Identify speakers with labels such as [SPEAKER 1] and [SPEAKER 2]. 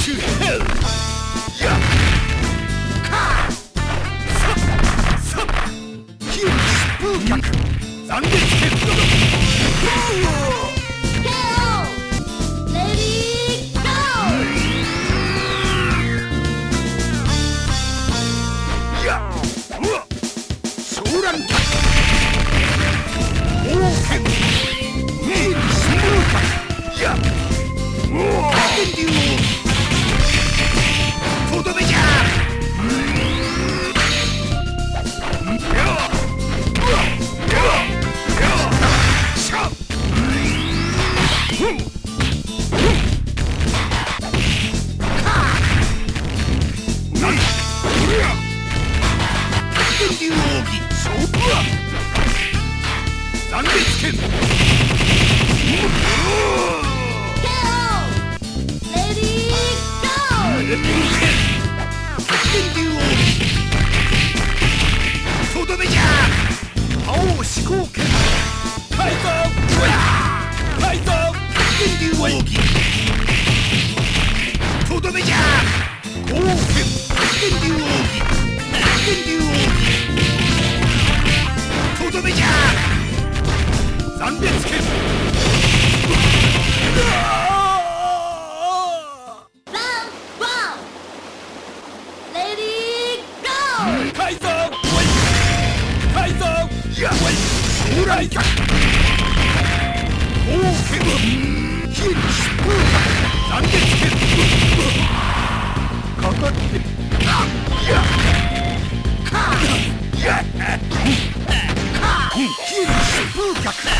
[SPEAKER 1] to hell! 疾風